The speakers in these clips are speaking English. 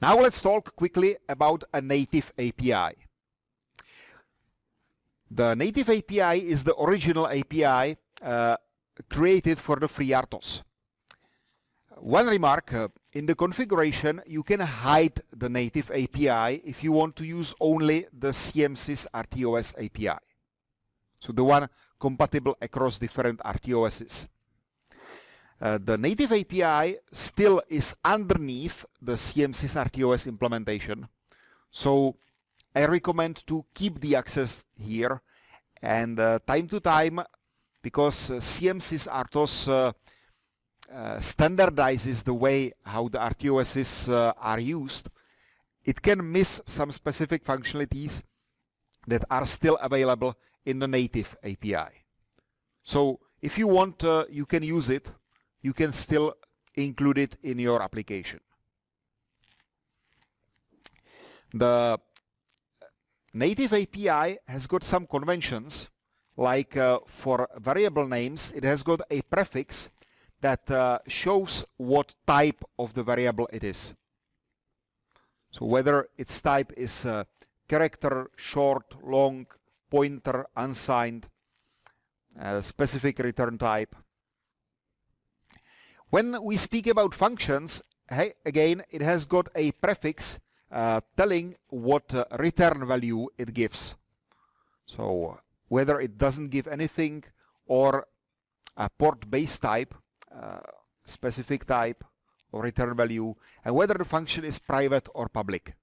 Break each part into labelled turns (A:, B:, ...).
A: Now let's talk quickly about a native API. The native API is the original API uh, created for the FreeRTOS. One remark, uh, in the configuration you can hide the native API if you want to use only the CMSIS RTOS API. So the one compatible across different RTOSs. Uh, the native API still is underneath the CMSIS RTOS implementation. So I recommend to keep the access here and uh, time to time because uh, CMSIS RTOS uh, uh, standardizes the way how the RTOSs are used, it can miss some specific functionalities that are still available in the native API. So if you want, you can use it you can still include it in your application. The native API has got some conventions like uh, for variable names it has got a prefix that uh, shows what type of the variable it is. So whether its type is uh, character, short, long, pointer, unsigned, uh, specific return type, when we speak about functions, hey, again, it has got a prefix uh, telling what uh, return value it gives. So whether it doesn't give anything or a port base type, uh, specific type or return value, and whether the function is private or public.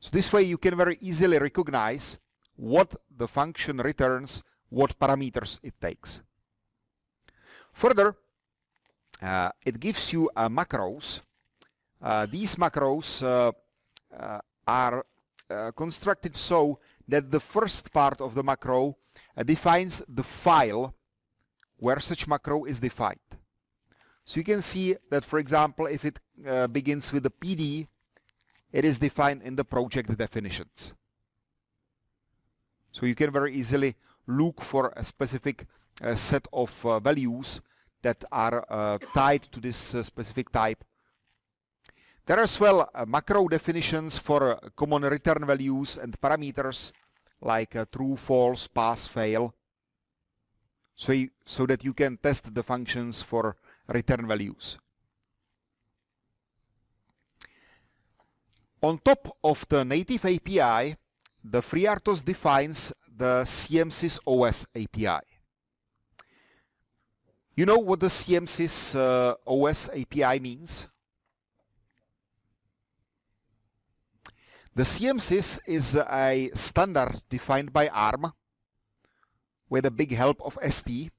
A: So this way you can very easily recognize what the function returns, what parameters it takes. Further, uh, it gives you uh, macros. Uh, these macros uh, uh, are uh, constructed so that the first part of the macro defines the file where such macro is defined. So you can see that, for example, if it begins with a PD, it is defined in the project definitions. So you can very easily look for a specific a set of uh, values that are uh, tied to this uh, specific type. There are as well macro definitions for common return values and parameters like true, false, pass, fail. So, so that you can test the functions for return values. On top of the native API, the FreeRTOS defines the CMSIS OS API. You know what the CMSIS uh, OS API means? The CMSIS is a standard defined by ARM with a big help of ST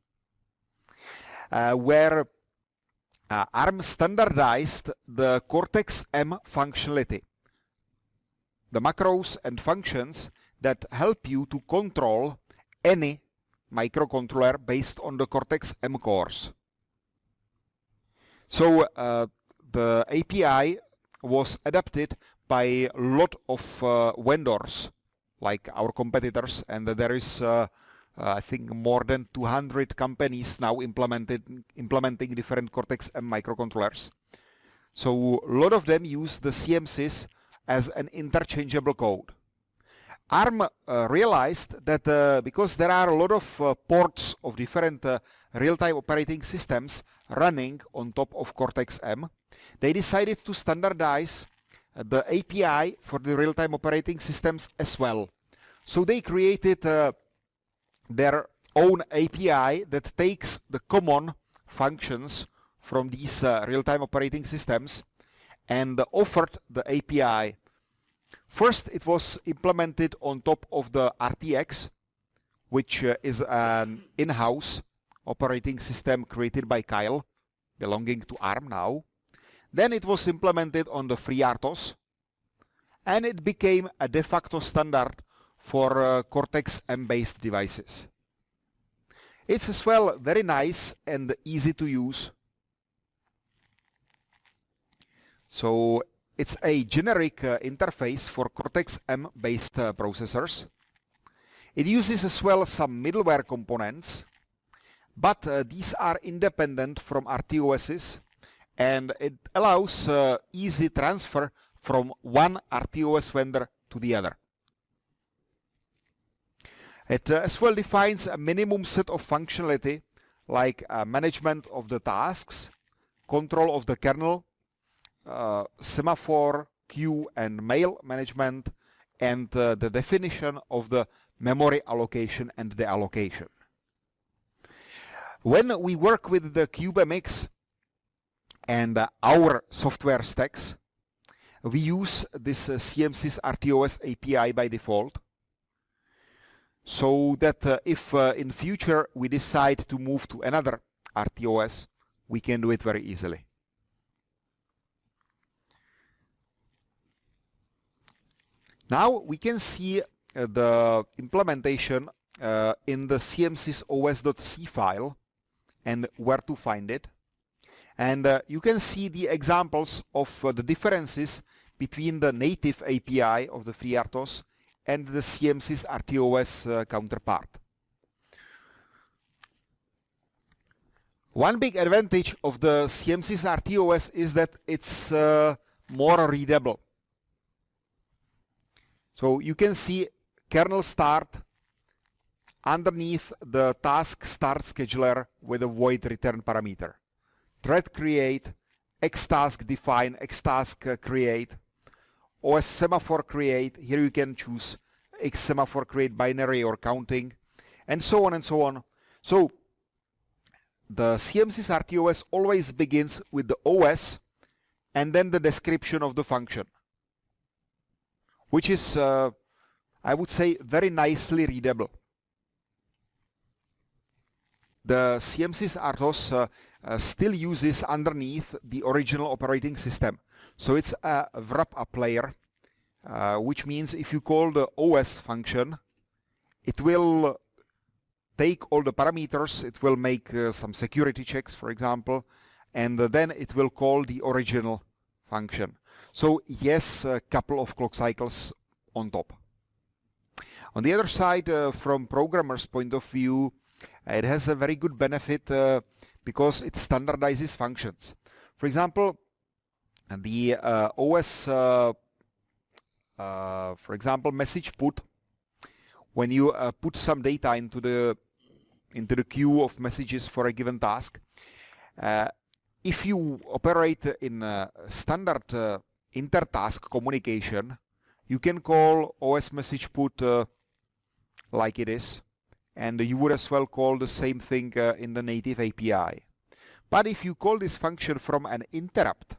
A: uh, where uh, ARM standardized the Cortex-M functionality. The macros and functions that help you to control any microcontroller based on the Cortex-M cores. So uh, the API was adapted by a lot of uh, vendors like our competitors and there is uh, uh I think more than 200 companies now implemented implementing different Cortex-M microcontrollers. So a lot of them use the CMSIS as an interchangeable code. ARM uh, realized that uh, because there are a lot of uh, ports of different uh, real-time operating systems running on top of Cortex-M, they decided to standardize uh, the API for the real-time operating systems as well. So they created uh, their own API that takes the common functions from these real-time operating systems and offered the API First, it was implemented on top of the RTX, which uh, is an in-house operating system created by Keil, belonging to ARM now. Then it was implemented on the FreeRTOS, and it became a de facto standard for uh, Cortex-M-based devices. It's as well very nice and easy to use. So it's a generic uh, interface for Cortex-M based uh, processors. It uses as well some middleware components, but uh, these are independent from RTOSs and it allows uh, easy transfer from one RTOS vendor to the other. It uh, as well defines a minimum set of functionality like uh, management of the tasks, control of the kernel, uh, semaphore, queue and mail management, and uh, the definition of the memory allocation and the allocation. When we work with the CubeMX and uh, our software stacks, we use this uh, CMSIS RTOS API by default so that uh, if uh, in future we decide to move to another RTOS, we can do it very easily. Now we can see uh, the implementation uh, in the CMSIS os.c file and where to find it. And uh, you can see the examples of uh, the differences between the native API of the FreeRTOS and the CMSIS RTOS uh, counterpart. One big advantage of the CMSIS RTOS is that it's uh, more readable. So you can see kernel start underneath the task start scheduler with a void return parameter. Thread create, xtask define, xtask uh, create, OS semaphore create, here you can choose X semaphore create binary or counting, and so on and so on. So the CMSIS RTOS always begins with the OS and then the description of the function, which is, uh, I would say, very nicely readable. The CMSIS RTOS uh, uh, still uses underneath the original operating system. So it's a wrap up layer, uh, which means if you call the OS function, it will take all the parameters, it will make uh, some security checks, for example, and then it will call the original function. So yes, a couple of clock cycles on top. On the other side, uh, from programmer's point of view, it has a very good benefit uh, because it standardizes functions. For example, the uh, OS, uh, uh, for example, message put, when you uh, put some data into the into the queue of messages for a given task, uh, if you operate in standard inter-task communication, you can call OS message put uh, like it is, and you would as well call the same thing uh, in the native API. But if you call this function from an interrupt,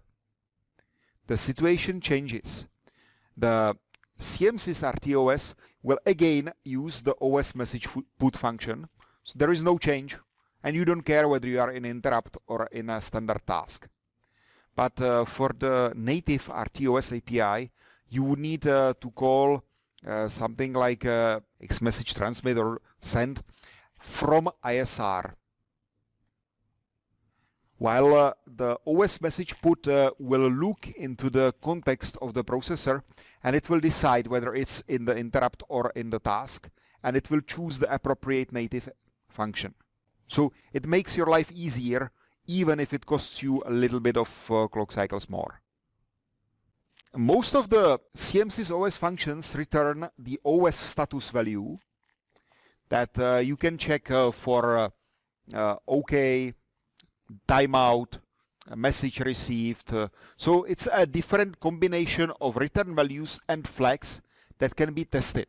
A: the situation changes. The CMSIS RTOS will again use the OS message put function. So there is no change and you don't care whether you are in interrupt or in a standard task. But uh, for the native RTOS API, you would need uh, to call uh, something like X-message transmit or send from ISR while uh, the OS message put uh, will look into the context of the processor and it will decide whether it's in the interrupt or in the task and it will choose the appropriate native function. So it makes your life easier even if it costs you a little bit of uh, clock cycles more. Most of the CMSIS OS functions return the OS status value that uh, you can check uh, for uh, uh, OK, timeout, message received. Uh, so it's a different combination of return values and flags that can be tested.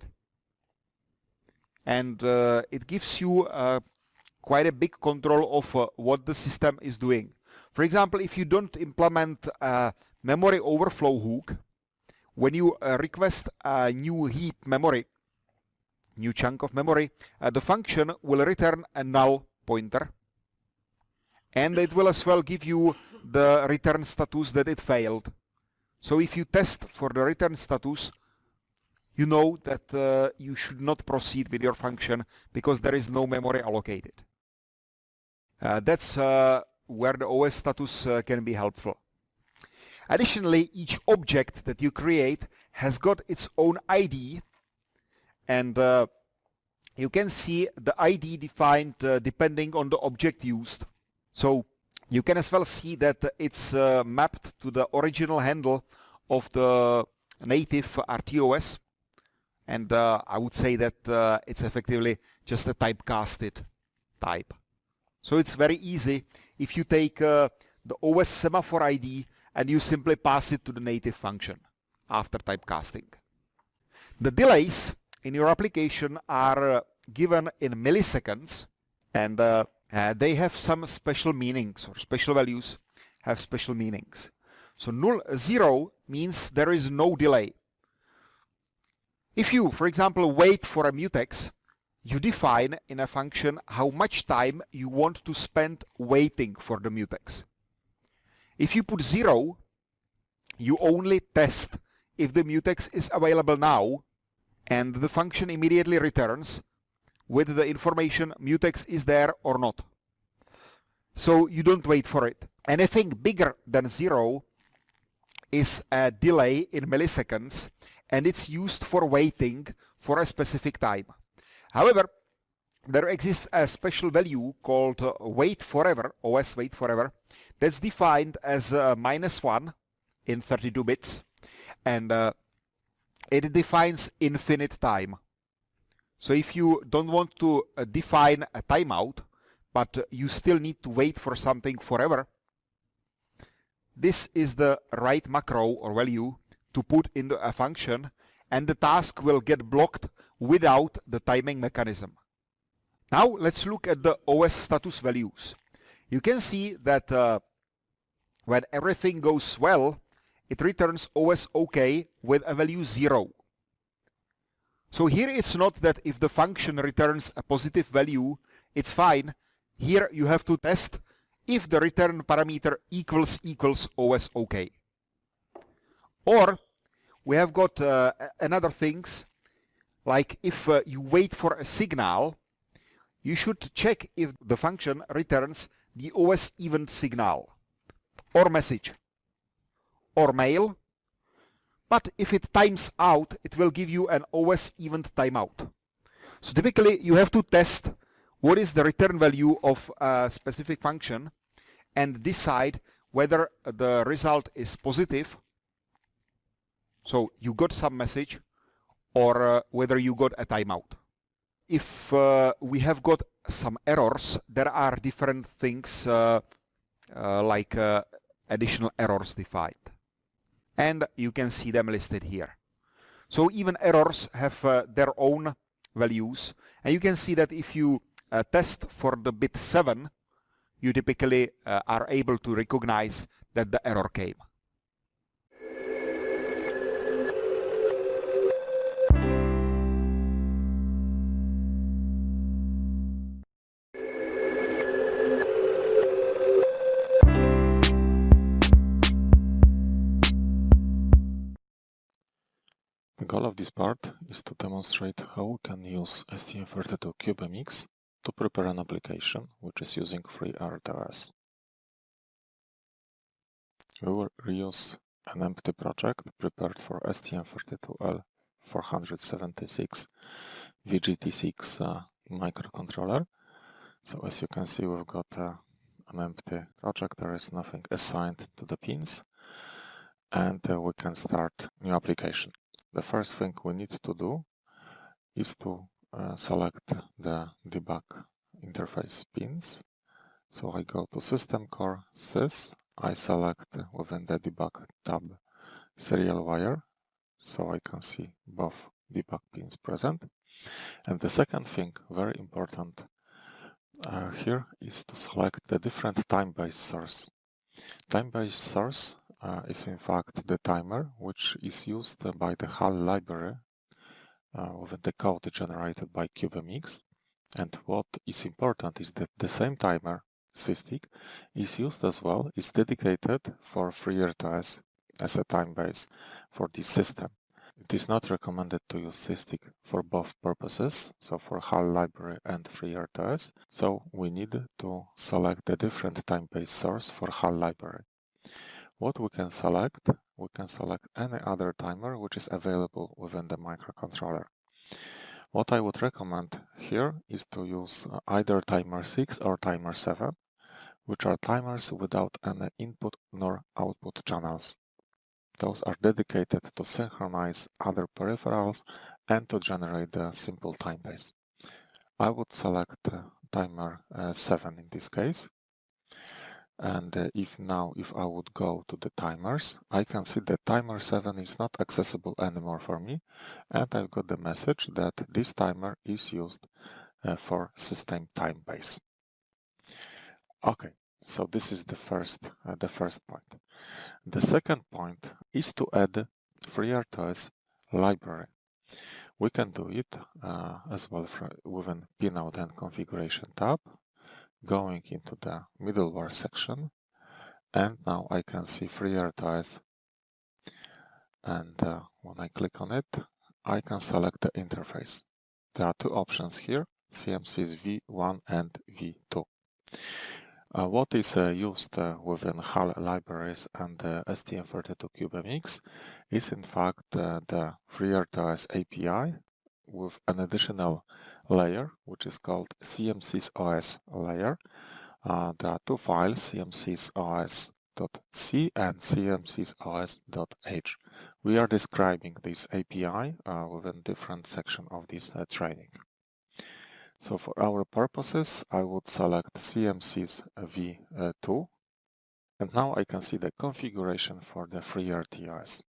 A: And it gives you uh, quite a big control of uh, what the system is doing. For example, if you don't implement a memory overflow hook, when you uh, request a new heap memory, new chunk of memory, uh, the function will return a null pointer and it will as well give you the return status that it failed. So if you test for the return status, you know that uh, you should not proceed with your function because there is no memory allocated. Uh, that's uh, where the OS status uh, can be helpful. Additionally, each object that you create has got its own ID and uh, you can see the ID defined uh, depending on the object used. So You can as well see that it's uh, mapped to the original handle of the native RTOS and I would say that it's effectively just a typecasted type. So it's very easy if you take uh, the OS semaphore ID and you simply pass it to the native function after typecasting. The delays in your application are uh, given in milliseconds and uh, uh, they have some special meanings or special values have special meanings. So null zero means there is no delay. If you, for example, wait for a mutex, you define in a function how much time you want to spend waiting for the mutex. If you put zero, you only test if the mutex is available now and the function immediately returns with the information mutex is there or not. So you don't wait for it. Anything bigger than zero is a delay in milliseconds and it's used for waiting for a specific time. However, there exists a special value called uh, wait forever, OS wait forever, that's defined as uh, minus 1 in 32 bits and uh, it defines infinite time. So if you don't want to uh, define a timeout, but you still need to wait for something forever, this is the right macro or value to put into a function and the task will get blocked without the timing mechanism. Now let's look at the OS status values. You can see that uh, when everything goes well, it returns OS OK with a value 0. So here it's not that if the function returns a positive value, it's fine. Here you have to test if the return parameter equals equals OS OK. Or we have got uh, another things like if uh, you wait for a signal, you should check if the function returns the OS event signal or message or mail. But if it times out, it will give you an OS event timeout. So typically you have to test what is the return value of a specific function and decide whether the result is positive. So you got some message or uh, whether you got a timeout. If uh, we have got some errors, there are different things uh, uh like uh, additional errors defined. And you can see them listed here. So even errors have uh, their own values. And you can see that if you test for the bit 7, you typically are able to recognize that the error came.
B: Goal of this part is to demonstrate how we can use STM32 CubeMX to prepare an application which is using FreeRTOS. We will reuse an empty project prepared for STM32L476 VGT6 uh, microcontroller. So as you can see we've got uh, an empty project, there is nothing assigned to the pins and uh, we can start new application the first thing we need to do is to uh, select the debug interface pins. So I go to System Core Sys, I select within the debug tab serial wire, so I can see both debug pins present. And the second thing, very important uh, here, is to select the different time-based source. Time-based source uh, is in fact the timer which is used by the HAL library uh, with the code generated by CubeMX and what is important is that the same timer SysTick is used as well, is dedicated for FreeRTOS as a time base for this system. It is not recommended to use SysTick for both purposes, so for HAL library and FreeRTOS, so we need to select a different time base source for HAL library. What we can select, we can select any other timer which is available within the microcontroller. What I would recommend here is to use uh, either timer 6 or timer 7. which are timers without any input nor output channels. Those are dedicated to synchronize other peripherals and to generate a simple time base. I would select uh, timer uh, 7 in this case. And uh, if now, if I would go to the timers, I can see that timer 7 is not accessible anymore for me. And I've got the message that this timer is used uh, for system time base. Okay, so this is the first, uh, the first point. The second point is to add FreeRTOS library. We can do it uh, as well within Pinout and Configuration tab, going into the middleware section, and now I can see FreeRTOS. And uh, when I click on it, I can select the interface. There are two options here, CMSIS V1 and V2. Uh, what is uh, used uh, within HAL libraries and the STM32CubeMX is in fact uh, the FreeRTOS API with an additional layer which is called CMSIS OS layer. Uh, there are two files, cmsisOS.c and cmsisOS.h. We are describing this API uh, within different section of this training. So for our purposes, I would select CMSIS V2 and now I can see the configuration for the FreeRTOS.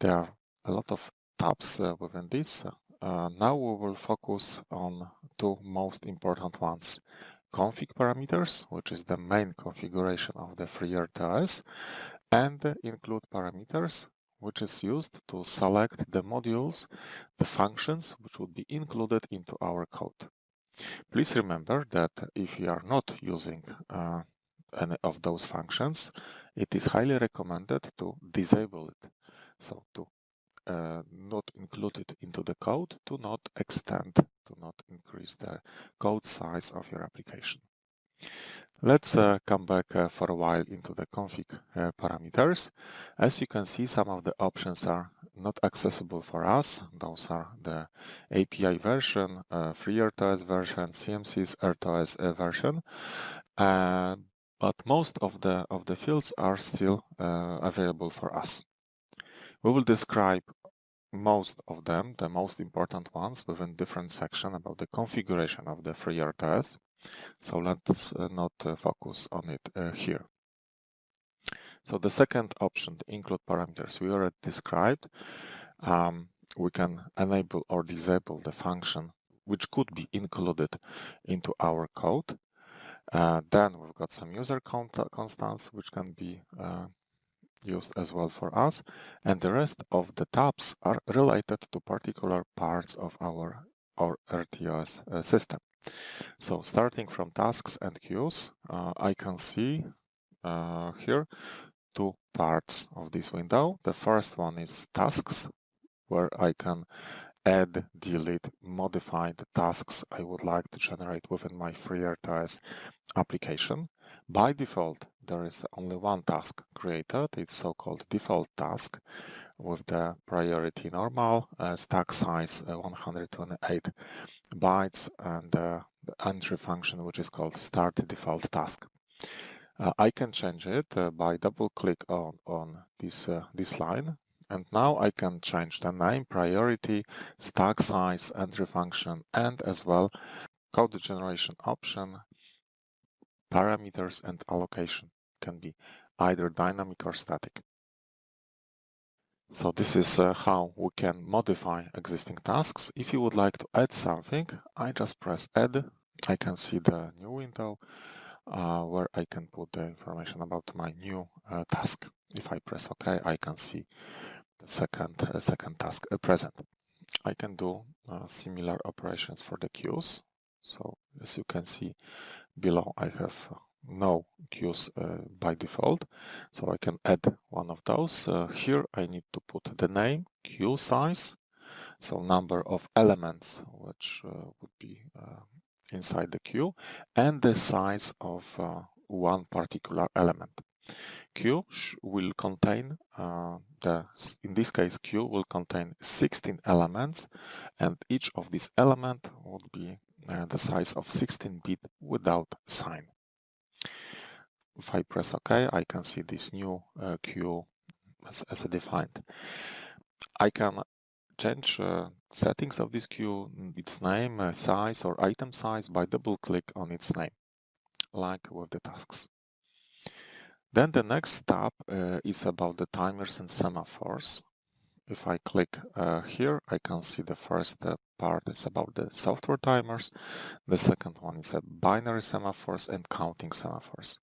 B: There are a lot of tabs uh, within this. Uh, now we will focus on two most important ones. Config parameters, which is the main configuration of the FreeRTOS, and include parameters, which is used to select the modules, the functions which would be included into our code. Please remember that if you are not using uh, any of those functions, it is highly recommended to disable it. So to uh, not included into the code, do not extend, do not increase the code size of your application. Let's uh, come back uh, for a while into the config uh, parameters. As you can see, some of the options are not accessible for us. Those are the API version, uh, FreeRTOS version, CMSIS RTOS uh, version. Uh, but most of the of the fields are still available for us. We will describe most of them, the most important ones, within different section about the configuration of the FreeRTOS. So let's uh, not uh, focus on it uh, here. So the second option, the include parameters, we already described. Um, we can enable or disable the function which could be included into our code. Uh, then we've got some user constants which can be uh, used as well for us and the rest of the tabs are related to particular parts of our, our RTOS uh, system. So starting from tasks and queues, uh, I can see uh, here two parts of this window. The first one is tasks, where I can add, delete, modify the tasks I would like to generate within my FreeRTOS application. By default, there is only one task created. It's so-called default task with the priority normal, uh, stack size uh, 128 bytes, and uh, the entry function which is called start default task. Uh, I can change it uh, by double click on, on this, uh, this line and now I can change the name, priority, stack size, entry function and as well code generation option, parameters and allocation can be either dynamic or static. So this is uh, how we can modify existing tasks. If you would like to add something, I just press add. I can see the new window uh, where I can put the information about my new uh, task. If I press OK, I can see the second, uh, second task uh, present. I can do uh, similar operations for the queues. So as you can see below, I have no queues uh, by default. So I can add one of those. Uh, here I need to put the name queue size so number of elements which uh, would be uh, inside the queue and the size of uh, one particular element. Queue will contain uh, the in this case queue will contain 16 elements and each of these element would be the size of 16 bit without sign if I press OK, I can see this new uh, queue as, as defined. I can change uh, settings of this queue, its name, uh, size or item size by double click on its name, like with the tasks. Then the next tab uh, is about the timers and semaphores. If I click uh, here, I can see the first uh, part is about the software timers. The second one is a binary semaphores and counting semaphores.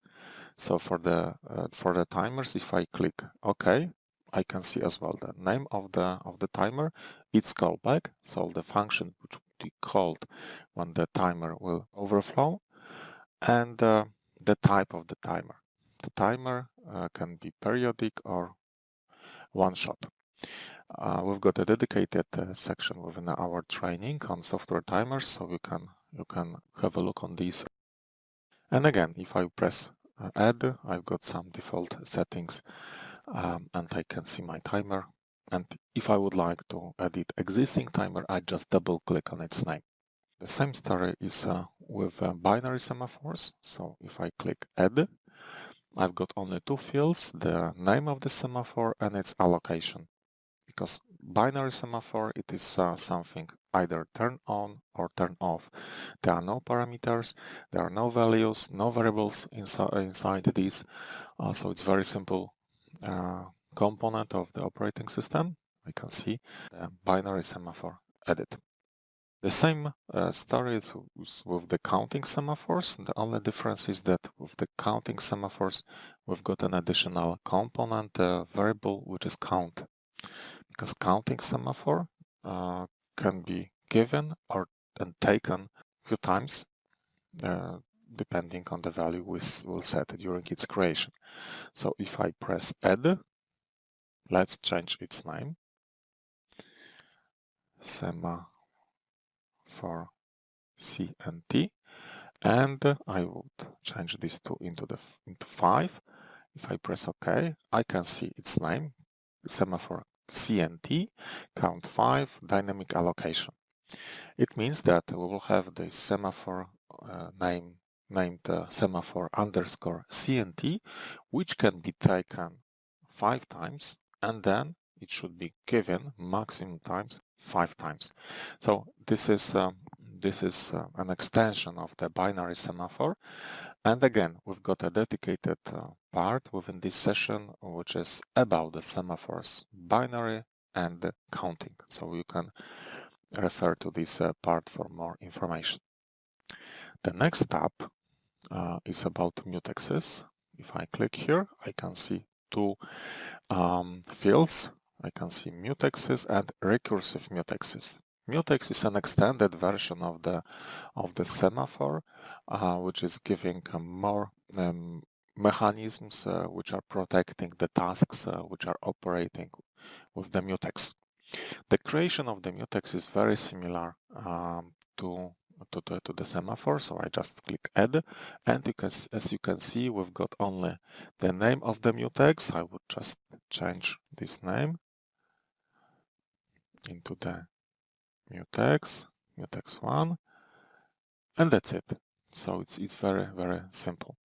B: So for the uh, for the timers, if I click OK, I can see as well the name of the of the timer, its callback, so the function which will be called when the timer will overflow, and uh, the type of the timer. The timer uh, can be periodic or one shot. Uh, we've got a dedicated uh, section within our training on software timers, so you can you can have a look on these. And again, if I press add, I've got some default settings, um, and I can see my timer. And if I would like to edit existing timer, I just double click on its name. The same story is uh, with uh, binary semaphores. So if I click add, I've got only two fields, the name of the semaphore and its allocation. Because binary semaphore, it is uh, something either turn on or turn off. There are no parameters, there are no values, no variables inside, inside these. Uh, so it's very simple uh, component of the operating system. I can see the binary semaphore edit. The same uh, story is with the counting semaphores. The only difference is that with the counting semaphores, we've got an additional component uh, variable, which is count. Because counting semaphore uh, can be given or and taken a few times, uh, depending on the value we will set during its creation. So if I press add, let's change its name. Sema for C and T and I would change this to into the into 5 if I press OK I can see its name semaphore CNT count 5 dynamic allocation it means that we will have the semaphore uh, name named uh, semaphore underscore CNT which can be taken 5 times and then it should be given maximum times five times. So this is um, this is uh, an extension of the binary semaphore. And again, we've got a dedicated uh, part within this session, which is about the semaphores, binary and counting. So you can refer to this uh, part for more information. The next tab uh, is about mutexes. If I click here, I can see two um, fields I can see mutexes and recursive mutexes. Mutex is an extended version of the of the semaphore, uh, which is giving more um, mechanisms uh, which are protecting the tasks uh, which are operating with the mutex. The creation of the mutex is very similar um, to to the, to the semaphore, so I just click add, and you can, as you can see, we've got only the name of the mutex. I would just change this name into the mutex, mutex1, and that's it. So it's, it's very, very simple.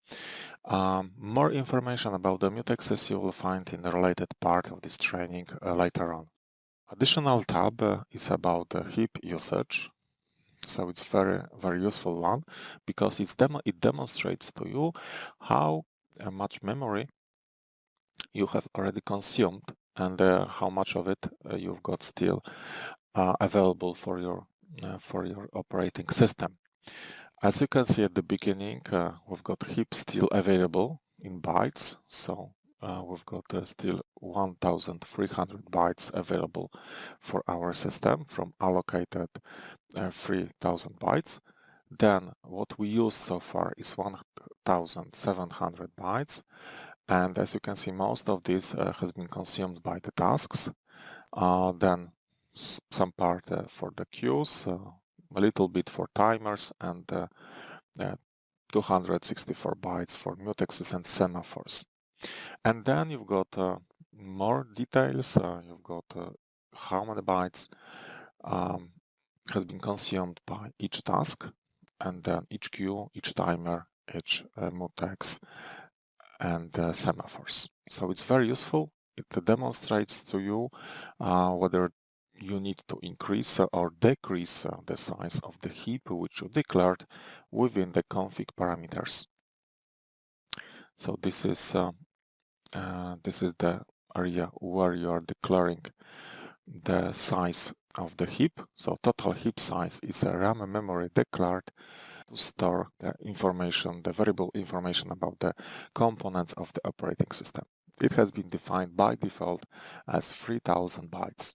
B: Um, more information about the mutexes you will find in the related part of this training uh, later on. Additional tab uh, is about the heap usage. So it's very, very useful one because it's demo it demonstrates to you how uh, much memory you have already consumed and uh, how much of it uh, you've got still uh, available for your for your operating system. As you can see at the beginning, we've got heap still available in bytes, so uh, we've got uh, still 1300 bytes available for our system from allocated uh, 3000 bytes. Then what we use so far is 1700 bytes and as you can see, most of this uh, has been consumed by the tasks. Uh, then some part uh, for the queues, uh, a little bit for timers, and uh, uh, 264 bytes for mutexes and semaphores. And then you've got more details. you've got how many bytes um, has been consumed by each task, and then each queue, each timer, each mutex, and uh, semaphores. So it's very useful. It demonstrates to you uh, whether you need to increase or decrease the size of the heap which you declared within the config parameters. So this is uh, uh, this is the area where you are declaring the size of the heap. So total heap size is a RAM memory declared to store the information, the variable information about the components of the operating system. It has been defined by default as 3000 bytes.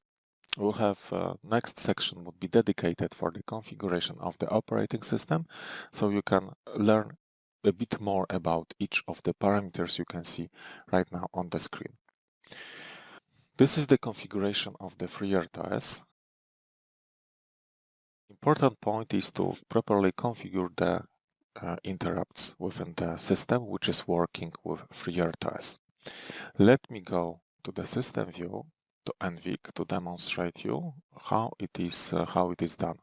B: We'll have uh, next section would be dedicated for the configuration of the operating system so you can learn a bit more about each of the parameters you can see right now on the screen. This is the configuration of the FreeRTOS. Important point is to properly configure the uh, interrupts within the system which is working with FreeRTOS. Let me go to the system view to NVIC to demonstrate you how it is uh, how it is done.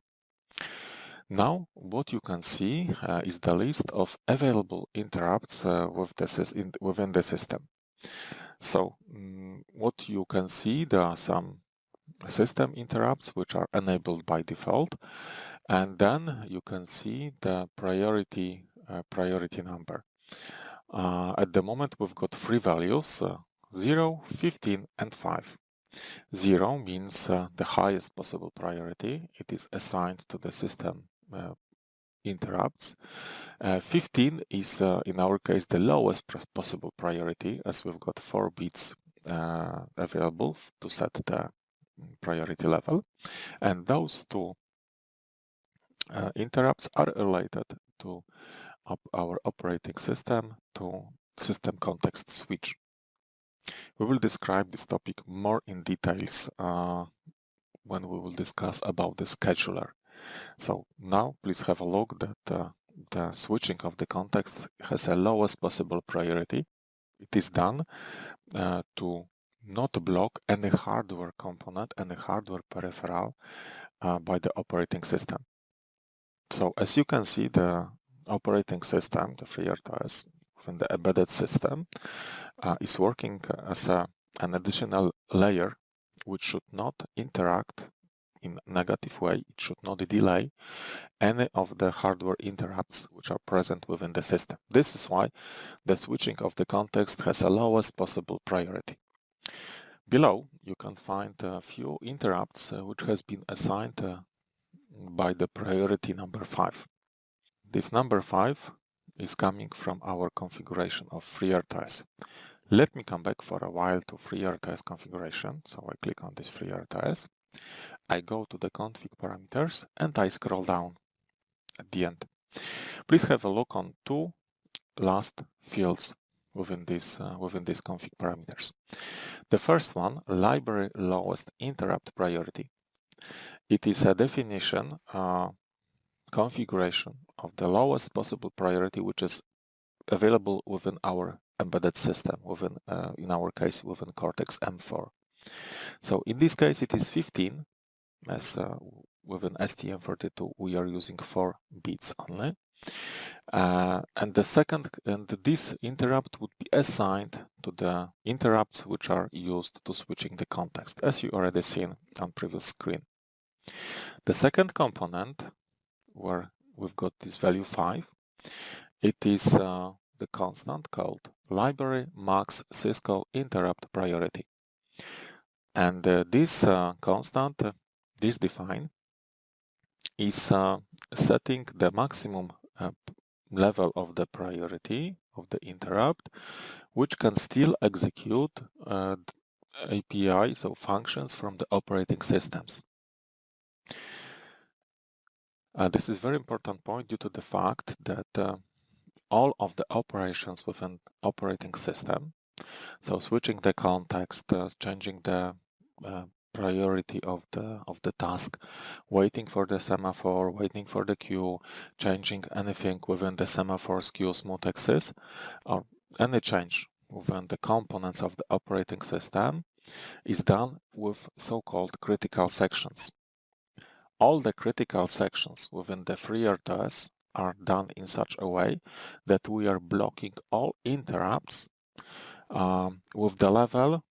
B: Now what you can see uh, is the list of available interrupts uh, with the in, within the system. So um, what you can see there are some system interrupts which are enabled by default and then you can see the priority uh, priority number. Uh, at the moment we've got three values uh, 0, 15 and 5. 0 means uh, the highest possible priority. It is assigned to the system uh, interrupts. Uh, 15 is, uh, in our case, the lowest possible priority as we've got 4 bits uh, available to set the priority level. And those two uh, interrupts are related to op our operating system to system context switch. We will describe this topic more in details uh, when we will discuss about the scheduler. So now please have a look that uh, the switching of the context has a lowest possible priority. It is done uh, to not block any hardware component, any hardware peripheral uh, by the operating system. So as you can see, the operating system, the FreeRTOS, within the embedded system, uh, is working as a, an additional layer which should not interact in negative way. It should not delay any of the hardware interrupts which are present within the system. This is why the switching of the context has a lowest possible priority. Below, you can find a few interrupts uh, which has been assigned uh, by the priority number 5. This number 5 is coming from our configuration of FreeRTOS. Let me come back for a while to FreeRTOS configuration. So I click on this FreeRTOS. I go to the config parameters and I scroll down at the end. Please have a look on two last fields within this uh, within these config parameters. The first one, library lowest interrupt priority. It is a definition uh, configuration of the lowest possible priority which is available within our embedded system, within uh, in our case within Cortex M4. So in this case it is 15 as uh, within STM32 we are using 4 bits only. Uh, and the second, and this interrupt would be assigned to the interrupts which are used to switching the context, as you already seen on previous screen. The second component, where we've got this value 5, it is uh, the constant called library max syscall interrupt priority. And uh, this uh, constant, uh, this define, is uh, setting the maximum uh, level of the priority of the interrupt, which can still execute API, so functions from the operating systems. Uh, this is very important point due to the fact that uh, all of the operations within operating system, so switching the context, uh, changing the uh, priority of the of the task, waiting for the semaphore, waiting for the queue, changing anything within the semaphore's queue axis, or any change within the components of the operating system is done with so-called critical sections. All the critical sections within the FreeRTOS are done in such a way that we are blocking all interrupts um, with the level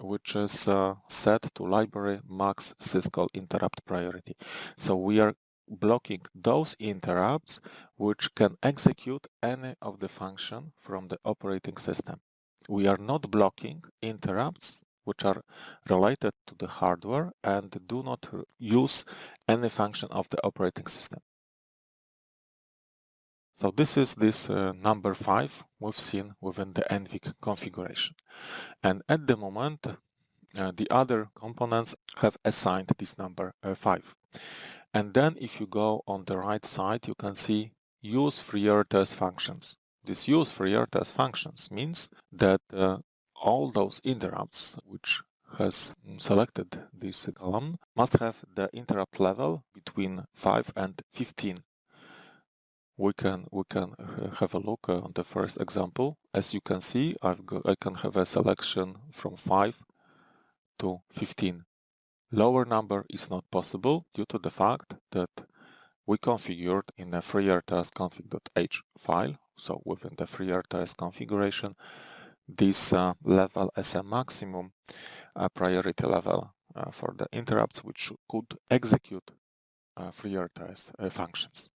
B: which is uh, set to library max syscall interrupt priority. So we are blocking those interrupts which can execute any of the function from the operating system. We are not blocking interrupts which are related to the hardware and do not use any function of the operating system. So this is this uh, number 5 we've seen within the NVIC configuration. And at the moment, uh, the other components have assigned this number uh, 5. And then if you go on the right side, you can see use FreeRTOS functions. This use FreeRTOS functions means that uh, all those interrupts which has selected this column must have the interrupt level between 5 and 15. We can we can have a look uh, on the first example. As you can see, I've got, I can have a selection from 5 to 15. Lower number is not possible due to the fact that we configured in a FreeRTOS config.h file, so within the FreeRTOS configuration, this uh, level as a maximum uh, priority level uh, for the interrupts which could execute uh, uh, functions.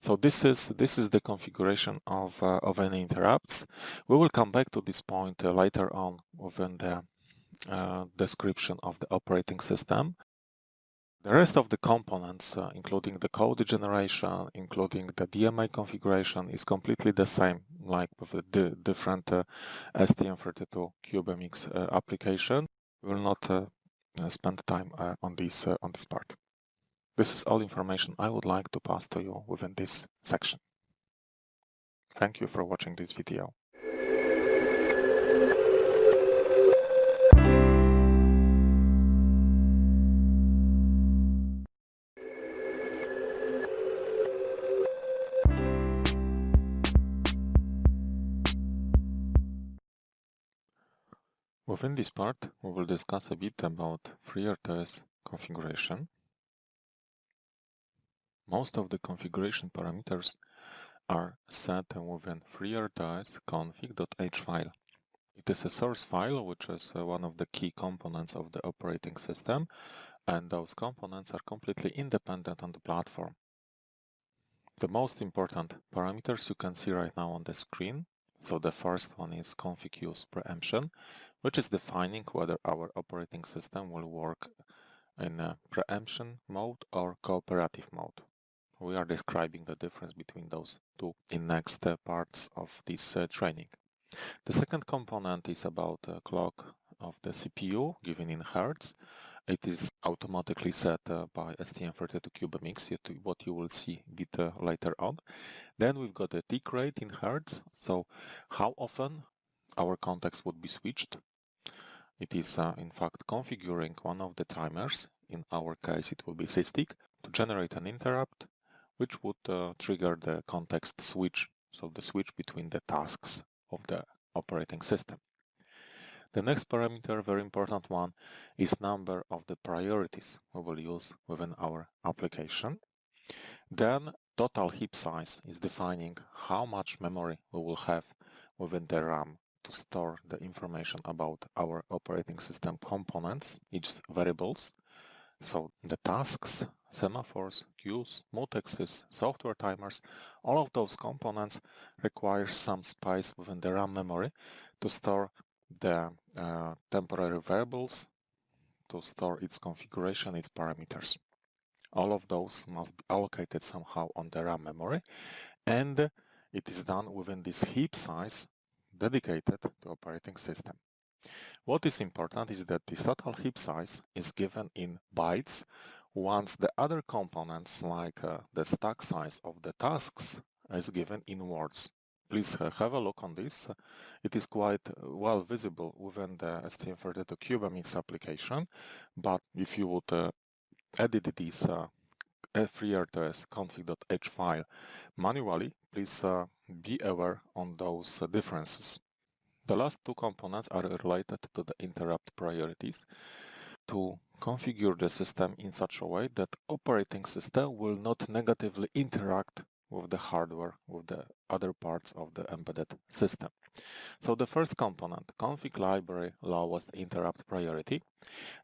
B: So this is this is the configuration of uh, of any interrupts. We will come back to this point later on within the description of the operating system. The rest of the components, uh, including the code generation, including the DMA configuration, is completely the same, like with the different uh, STM32 CubeMX uh, application. We will not uh, spend time uh, on this uh, on this part. This is all information I would like to pass to you within this section. Thank you for watching this video. Within this part, we will discuss a bit about FreeRTOS configuration. Most of the configuration parameters are set within FreeRTOS config.h file. It is a source file which is uh, one of the key components of the operating system and those components are completely independent on the platform. The most important parameters you can see right now on the screen. So the first one is config use preemption which is defining whether our operating system will work in a preemption mode or cooperative mode. We are describing the difference between those two in next uh, parts of this uh, training. The second component is about the clock of the CPU given in Hertz. It is automatically set uh, by STM32CubeMX, what you will see a bit uh, later on. Then we've got the tick rate in Hertz, so how often our context would be switched? It is uh, in fact configuring one of the timers, in our case it will be SysTick, to generate an interrupt which would uh, trigger the context switch, so the switch between the tasks of the operating system. The next parameter, very important one, is number of the priorities we will use within our application. Then total heap size is defining how much memory we will have within the RAM to store the information about our operating system components, each variables. So the tasks, semaphores, queues, mutexes, software timers, all of those components require some space within the RAM memory to store the uh, temporary variables, to store its configuration, its parameters. All of those must be allocated somehow on the RAM memory and it is done within this heap size dedicated to operating system. What is important is that the total heap size is given in bytes once the other components like uh, the stack size of the tasks is given in words. Please uh, have a look on this. It is quite uh, well visible within the STM32 CubeMX application, but if you would uh, edit this uh, FreeRTOS config.h file manually, please uh, be aware on those uh, differences. The last two components are related to the interrupt priorities. to configure the system in such a way that operating system will not negatively interact with the hardware, with the other parts of the embedded system. So the first component, config library lowest interrupt priority,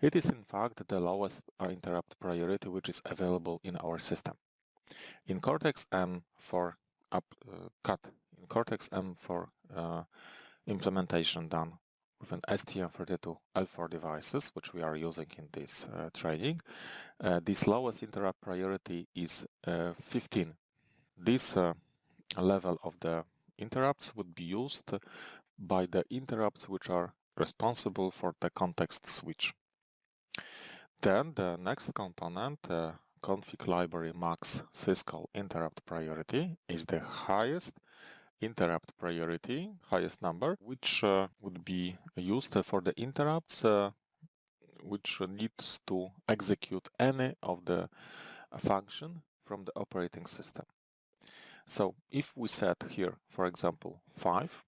B: it is in fact the lowest interrupt priority which is available in our system. In Cortex-M for up, uh, cut, in Cortex-M4 uh, implementation done with an STM32L4 devices, which we are using in this uh, training, uh, this lowest interrupt priority is uh, 15 this uh, level of the interrupts would be used by the interrupts which are responsible for the context switch. Then the next component, uh, config library max syscall interrupt priority is the highest interrupt priority, highest number, which uh, would be used for the interrupts uh, which needs to execute any of the function from the operating system. So if we set here, for example, 5,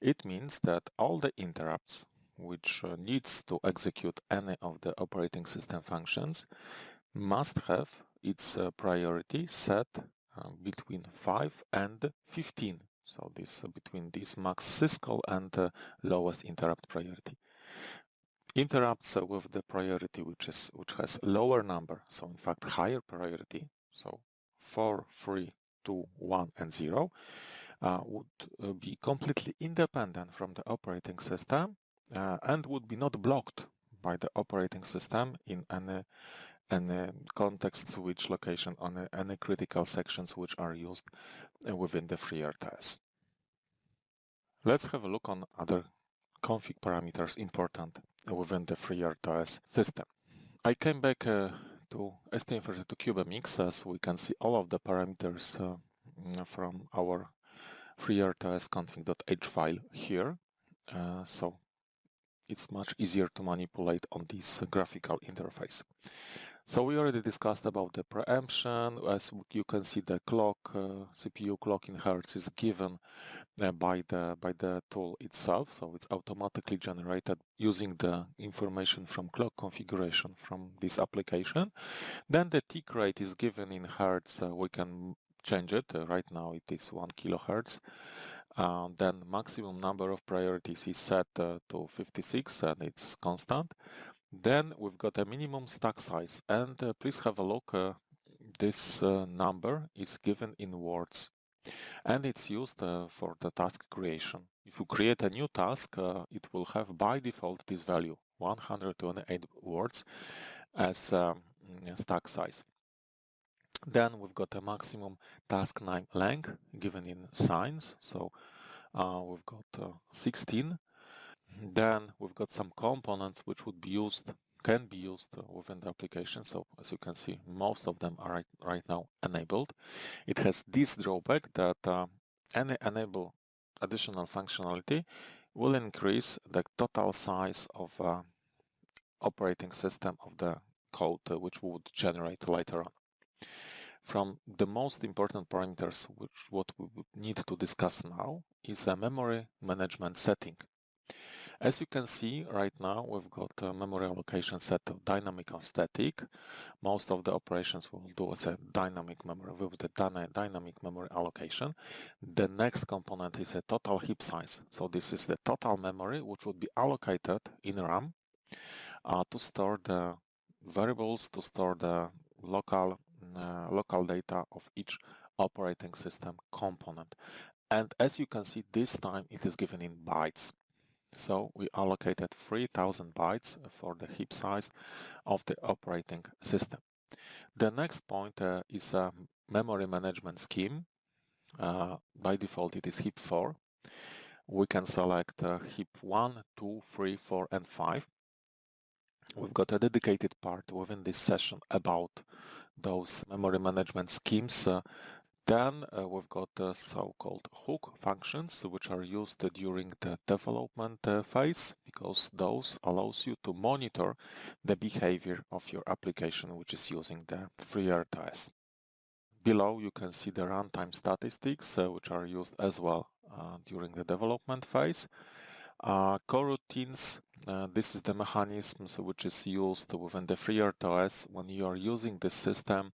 B: it means that all the interrupts which uh, needs to execute any of the operating system functions must have its uh, priority set uh, between 5 and 15. So this between this max syscall and lowest interrupt priority. Interrupts with the priority which is which has lower number, so in fact higher priority, so 4, 3, 2, 1 and 0 uh, would uh, be completely independent from the operating system uh, and would be not blocked by the operating system in any any context switch location on any critical sections which are used uh, within the FreeRTOS. Let's have a look on other config parameters important within the FreeRTOS system. I came back uh, to STM32CubeMX as we can see all of the parameters uh, mm, from our FreeRTOS config.h file here. Uh, so it's much easier to manipulate on this graphical interface. So we already discussed about the preemption. As you can see, the clock, uh, CPU clock in hertz is given uh, by the by the tool itself. So it's automatically generated using the information from clock configuration from this application. Then the tick rate is given in hertz. Uh, we can change it. Uh, right now it is one kilohertz. Uh, then maximum number of priorities is set uh, to 56 and it's constant. Then we've got a minimum stack size and uh, please have a look. Uh, this uh, number is given in words and it's used uh, for the task creation. If you create a new task, uh, it will have by default this value 128 words as um, stack size. Then we've got a maximum task name length given in signs. So uh, we've got 16 then we've got some components which would be used, can be used within the application. So as you can see, most of them are right, right now enabled. It has this drawback that uh, any enable additional functionality will increase the total size of uh, operating system of the code uh, which we would generate later on. From the most important parameters which what we would need to discuss now is a memory management setting. As you can see right now we've got a memory allocation set of dynamic and static. Most of the operations we'll do as a dynamic memory with the dynamic memory allocation. The next component is a total heap size. So this is the total memory which would be allocated in RAM uh, to store the variables, to store the local uh, local data of each operating system component. And as you can see, this time it is given in bytes. So we allocated 3000 bytes for the heap size of the operating system. The next point uh, is a memory management scheme. Uh, by default it is heap 4. We can select uh, heap 1, 2, 3, 4 and 5. We've got a dedicated part within this session about those memory management schemes uh, then uh, we've got the so-called hook functions, which are used during the development uh, phase, because those allows you to monitor the behavior of your application, which is using the FreeRTOS. Below you can see the runtime statistics, uh, which are used as well uh, during the development phase. Uh, coroutines, uh, this is the mechanism which is used within the FreeRTOS when you are using the system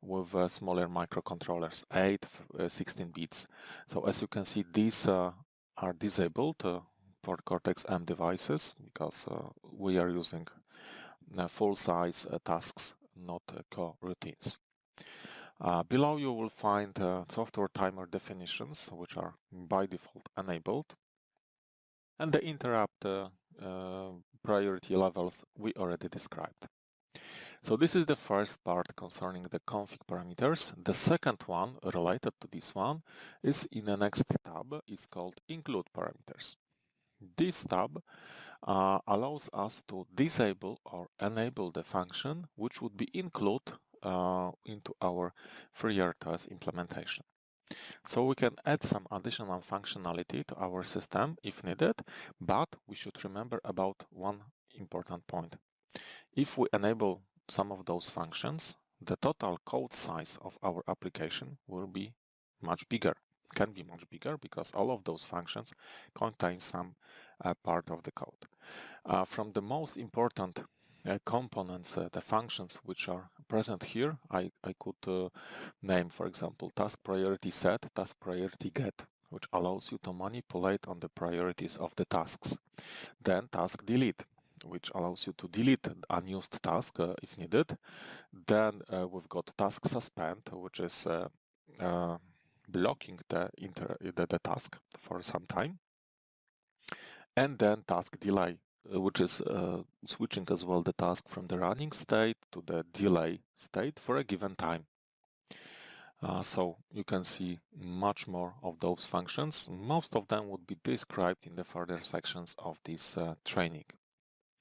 B: with uh, smaller microcontrollers, 8, uh, 16 bits. So as you can see, these uh, are disabled uh, for Cortex-M devices because we are using full-size tasks, not coroutines. Uh, below you will find uh, software timer definitions, which are by default enabled. And the interrupt uh, priority levels we already described. So this is the first part concerning the config parameters. The second one related to this one is in the next tab. It's called include parameters. This tab uh, allows us to disable or enable the function which would be include uh, into our FreeRTOS implementation. So we can add some additional functionality to our system if needed, but we should remember about one important point. If we enable some of those functions, the total code size of our application will be much bigger, can be much bigger because all of those functions contain some uh, part of the code. Uh, from the most important components, uh, the functions which are present here, I, I could uh, name, for example, task priority set, task priority get, which allows you to manipulate on the priorities of the tasks. Then task delete, which allows you to delete unused task uh, if needed. Then uh, we've got task suspend, which is uh, blocking the, the, the task for some time. And then task delay, uh, which is uh, switching as well the task from the running state to the delay state for a given time. Uh, so you can see much more of those functions. Most of them would be described in the further sections of this uh, training.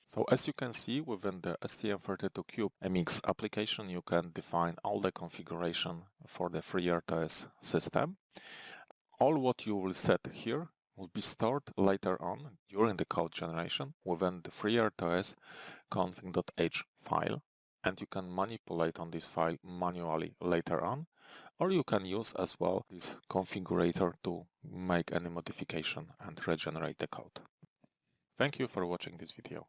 B: So as you can see within the STM32Cube MX application you can define all the configuration for the FreeRTOS system. All what you will set here will be stored later on during the code generation within the FreeRTOS config.h file and you can manipulate on this file manually later on or you can use as well this configurator to make any modification and regenerate the code. Thank you for watching this video.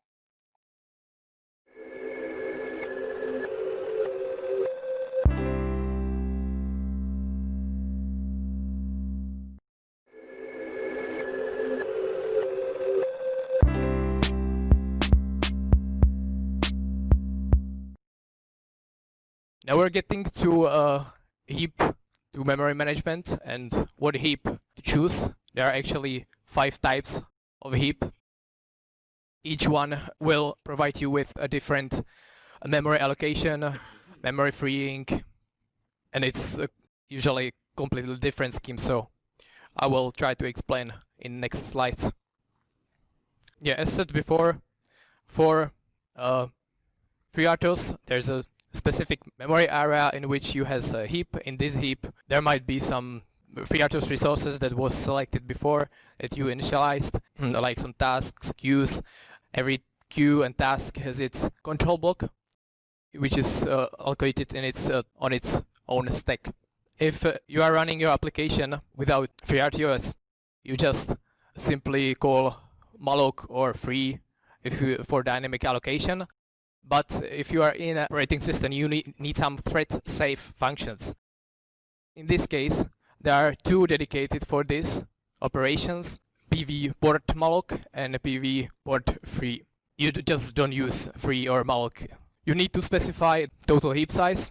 C: Now we're getting to uh, heap to memory management and what heap to choose. There are actually five types of heap. Each one will provide you with a different memory allocation, memory freeing, and it's uh, usually completely different scheme. So I will try to explain in next slides. Yeah, as said before, for uh, FreeRTOS, there's a specific memory area in which you has a heap. In this heap, there might be some FreeRTOS resources that was selected before that you initialized, like some tasks, queues. Every queue and task has its control block, which is uh, allocated in its uh, on its own stack. If uh, you are running your application without FreeRTOS, you just simply call malloc or free if you, for dynamic allocation but if you are in an operating system, you need, need some thread-safe functions. In this case, there are two dedicated for this operations, PV port malloc and PV port free. You just don't use free or malloc. You need to specify total heap size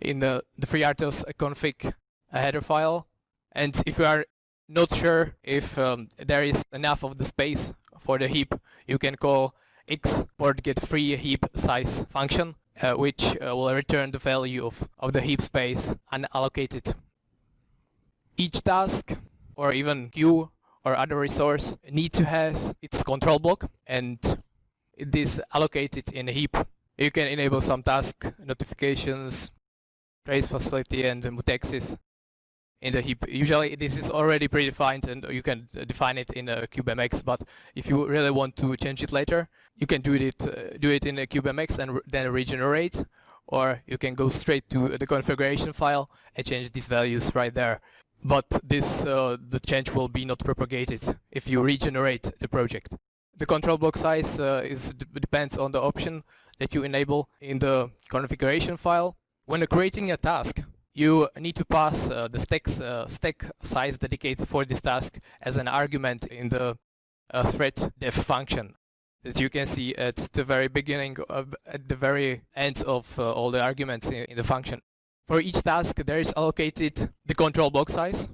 C: in the, the FreeRTOS config header file. And if you are not sure if um, there is enough of the space for the heap, you can call xPort get free heap size function, uh, which uh, will return the value of, of the heap space unallocated. Each task or even queue or other resource need to have its control block and it is allocated in a heap. You can enable some task notifications, trace facility and mutexes in the heap. Usually this is already predefined and you can define it in a CubeMX, but if you really want to change it later, you can do it uh, do it in a CubeMX and re then regenerate, or you can go straight to the configuration file and change these values right there. but this uh, the change will be not propagated if you regenerate the project. The control block size uh, is depends on the option that you enable in the configuration file. When creating a task, you need to pass uh, the uh, stack size dedicated for this task as an argument in the uh, thread def function that you can see at the very beginning, of, at the very end of uh, all the arguments in, in the function. For each task there is allocated the control block size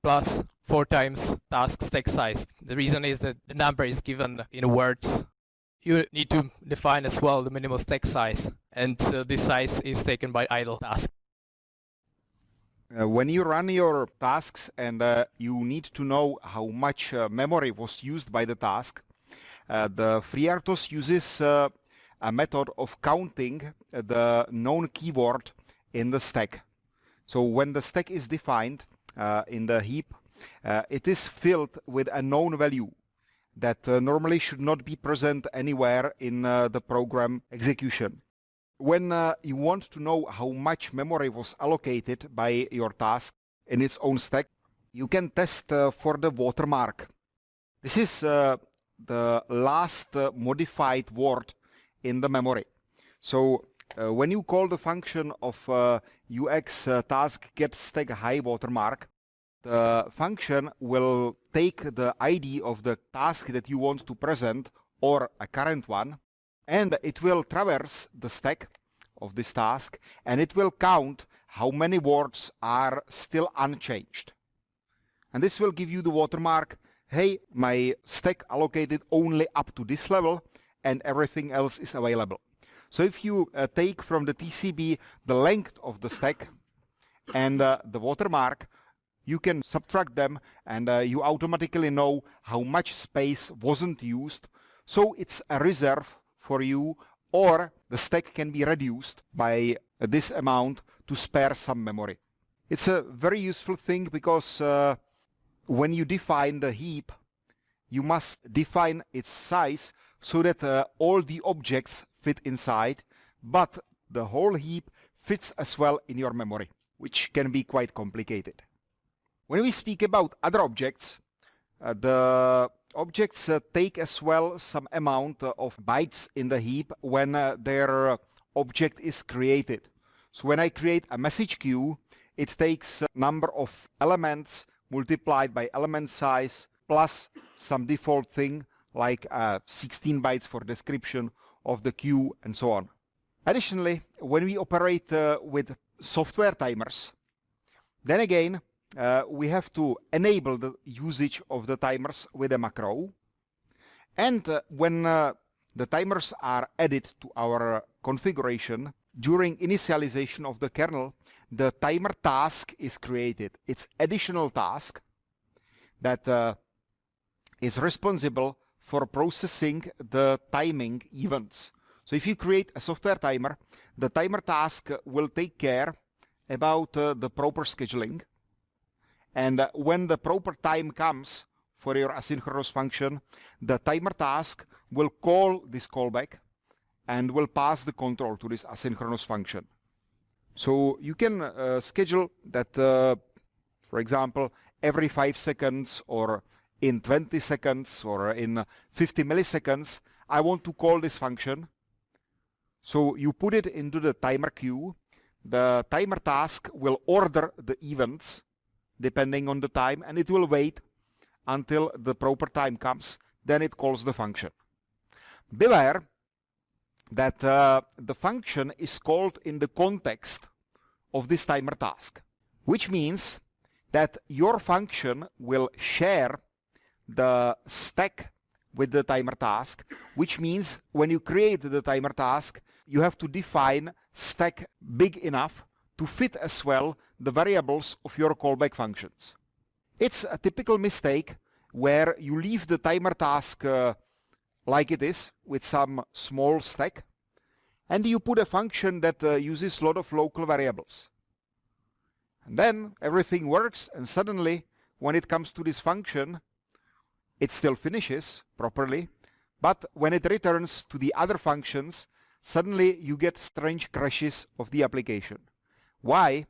C: plus 4 times task stack size. The reason is that the number is given in words. You need to define as well the minimal stack size and uh, this size is taken by idle task.
A: Uh, when you run your tasks and uh, you need to know how much uh, memory was used by the task, uh, the FreeRTOS uses uh, a method of counting the known keyword in the stack. So when the stack is defined uh, in the heap, it is filled with a known value that normally should not be present anywhere in the program execution. When uh, you want to know how much memory was allocated by your task in its own stack, you can test uh, for the watermark. This is uh, the last uh, modified word in the memory. So uh, when you call the function of UX task get stack high watermark, the function will take the ID of the task that you want to present or a current one and it will traverse the stack of this task and it will count how many words are still unchanged. And this will give you the watermark, hey, my stack allocated only up to this level and everything else is available. So if you uh, take from the TCB the length of the stack and uh, the watermark, you can subtract them and uh, you automatically know how much space wasn't used. So it's a reserve for you or the stack can be reduced by this amount to spare some memory. It's a very useful thing because uh, when you define the heap, you must define its size so that uh, all the objects fit inside, but the whole heap fits as well in your memory, which can be quite complicated. When we speak about other objects, uh, the objects uh, take as well some amount uh, of bytes in the heap when uh, their object is created. So when I create a message queue, it takes a number of elements multiplied by element size plus some default thing like uh, 16 bytes for description of the queue and so on. Additionally, when we operate uh, with software timers, then again, uh, we have to enable the usage of the timers with a macro. And uh, when uh, the timers are added to our configuration, during initialization of the kernel, the timer task is created. It's additional task that uh, is responsible for processing the timing events. So if you create a software timer, the timer task will take care about uh, the proper scheduling and uh, when the proper time comes for your asynchronous function, the timer task will call this callback and will pass the control to this asynchronous function. So you can uh, schedule that, uh, for example, every 5 seconds or in 20 seconds or in 50 milliseconds, I want to call this function. So you put it into the timer queue. The timer task will order the events depending on the time and it will wait until the proper time comes then it calls the function. Beware that uh, the function is called in the context of this timer task which means that your function will share the stack with the timer task which means when you create the timer task you have to define stack big enough to fit as well the variables of your callback functions. It's a typical mistake where you leave the timer task uh, like it is with some small stack and you put a function that uh, uses a lot of local variables. And then everything works and suddenly when it comes to this function it still finishes properly but when it returns to the other functions suddenly you get strange crashes of the application. Why?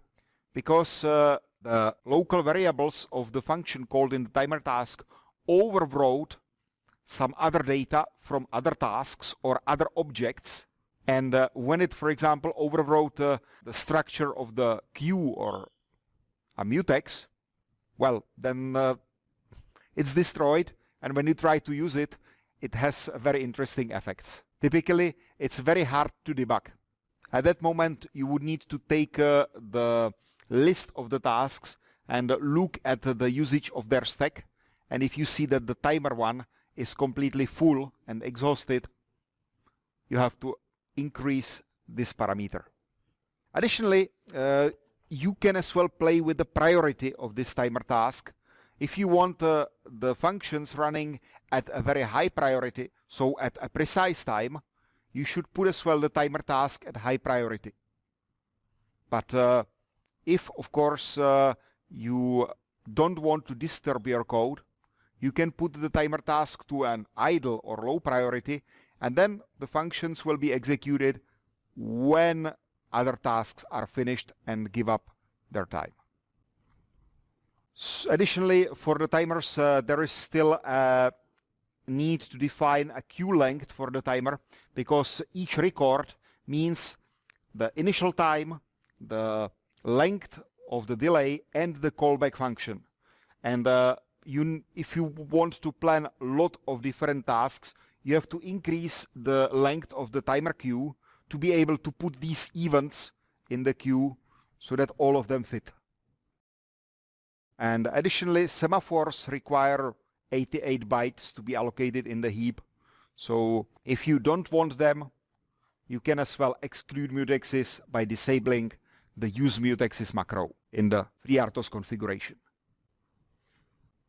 A: Because uh, the local variables of the function called in the timer task overwrote some other data from other tasks or other objects. And uh, when it for example overwrote uh, the structure of the queue or a mutex well then uh, it's destroyed. And when you try to use it it has very interesting effects. Typically it's very hard to debug. At that moment you would need to take uh, the list of the tasks and look at the usage of their stack and if you see that the timer one is completely full and exhausted you have to increase this parameter. Additionally uh, you can as well play with the priority of this timer task. If you want uh, the functions running at a very high priority, so at a precise time, you should put as well the timer task at high priority. But uh, if, of course, uh, you don't want to disturb your code, you can put the timer task to an idle or low priority and then the functions will be executed when other tasks are finished and give up their time. So additionally, for the timers, uh, there is still a need to define a queue length for the timer because each record means the initial time, the length of the delay and the callback function. And uh, you, if you want to plan a lot of different tasks, you have to increase the length of the timer queue to be able to put these events in the queue so that all of them fit. And additionally, semaphores require 88 bytes to be allocated in the heap. So if you don't want them, you can as well exclude mutexes by disabling the use mutexes macro in the FreeRTOS configuration.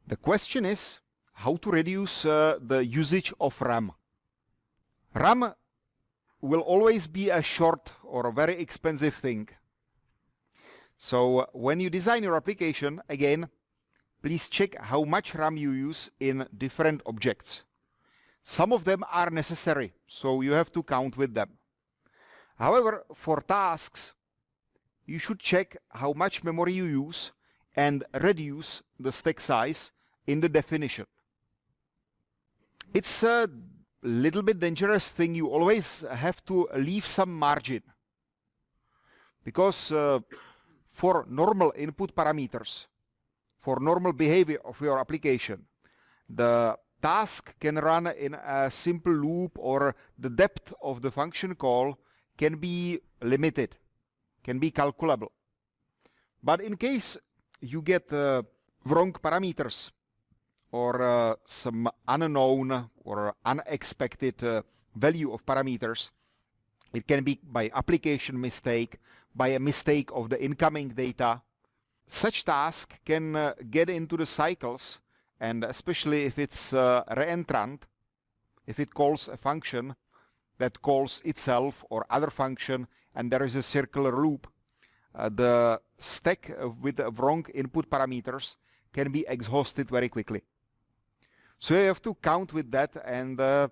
A: The question is how to reduce uh, the usage of RAM. RAM will always be a short or a very expensive thing. So uh, when you design your application, again, please check how much RAM you use in different objects. Some of them are necessary, so you have to count with them. However, for tasks, you should check how much memory you use and reduce the stack size in the definition. It's a little bit dangerous thing. You always have to leave some margin because uh, for normal input parameters, for normal behavior of your application, the task can run in a simple loop or the depth of the function call can be limited can be calculable. But in case you get uh, wrong parameters or uh, some unknown or unexpected uh, value of parameters, it can be by application mistake, by a mistake of the incoming data. Such task can uh, get into the cycles and especially if it's uh, reentrant, if it calls a function that calls itself or other function and there is a circular loop, uh, the stack with wrong input parameters can be exhausted very quickly. So you have to count with that and uh,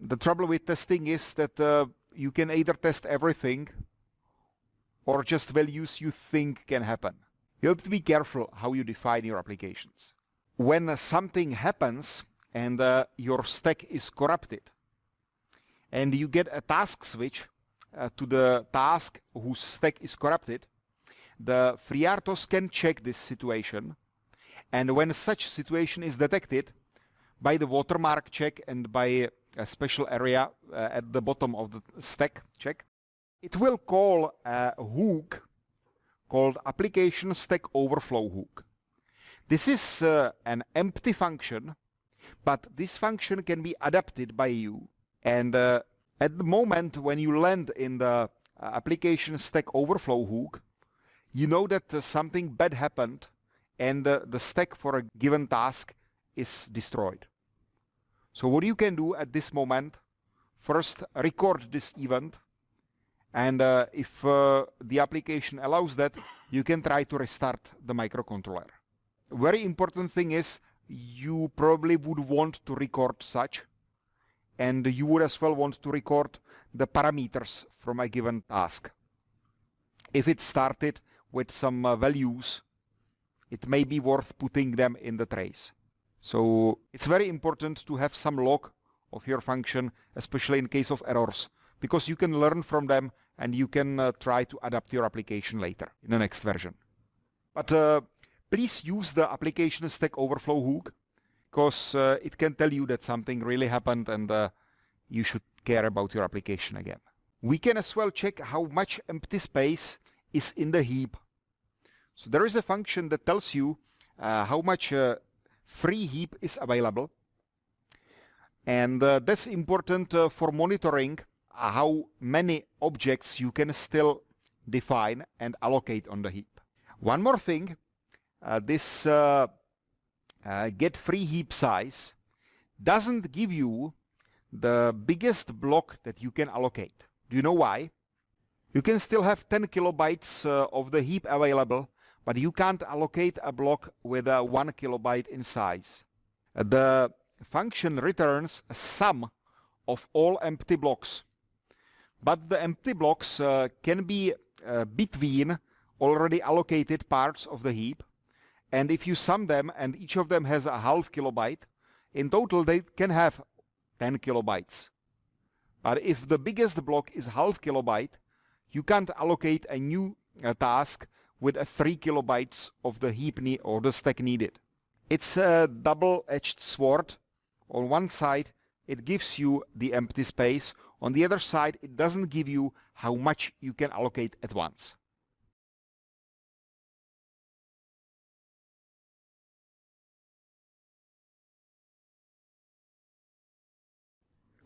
A: the trouble with testing is that uh, you can either test everything or just values you think can happen. You have to be careful how you define your applications. When something happens and uh, your stack is corrupted and you get a task switch uh, to the task whose stack is corrupted, the FreeRTOS can check this situation and when such situation is detected by the watermark check and by a special area uh, at the bottom of the stack check, it will call a hook called application stack overflow hook. This is uh, an empty function, but this function can be adapted by you. And uh, at the moment when you land in the uh, application stack overflow hook, you know that uh, something bad happened and uh, the stack for a given task is destroyed. So what you can do at this moment, first record this event and uh, if uh, the application allows that, you can try to restart the microcontroller. Very important thing is you probably would want to record such and you would as well want to record the parameters from a given task. If it started with some uh, values it may be worth putting them in the trace. So it's very important to have some log of your function, especially in case of errors, because you can learn from them and you can uh, try to adapt your application later in the next version. But uh, please use the application Stack Overflow hook because uh, it can tell you that something really happened and uh, you should care about your application again. We can as well check how much empty space is in the heap. So there is a function that tells you uh, how much uh, free heap is available and uh, that's important uh, for monitoring how many objects you can still define and allocate on the heap. One more thing, this uh, uh, get free heap size doesn't give you the biggest block that you can allocate. Do you know why? You can still have 10 kilobytes uh, of the heap available, but you can't allocate a block with a 1 kilobyte in size. the function returns a sum of all empty blocks. But the empty blocks uh, can be uh, between already allocated parts of the heap. And if you sum them and each of them has a half kilobyte, in total they can have 10 kilobytes. But if the biggest block is half kilobyte, you can't allocate a new uh, task with a 3 kilobytes of the heap or the stack needed. It's a double-edged sword on one side, it gives you the empty space. On the other side, it doesn't give you how much you can allocate at once.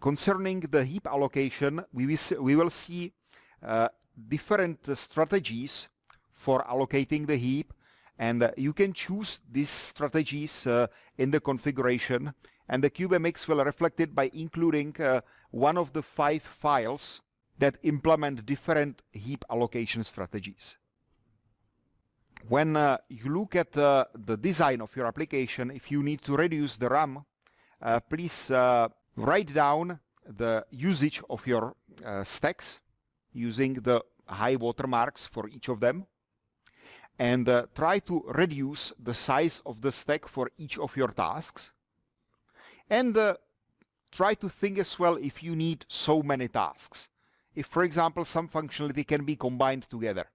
A: Concerning the heap allocation, we will see, we will see uh, different strategies for allocating the heap and uh, you can choose these strategies uh, in the configuration and the CubeMX will reflect it by including uh, one of the five files that implement different heap allocation strategies. When uh, you look at uh, the design of your application, if you need to reduce the RAM, please write down the usage of your uh, stacks using the high watermarks for each of them and try to reduce the size of the stack for each of your tasks and uh, try to think as well if you need so many tasks. If, for example, some functionality can be combined together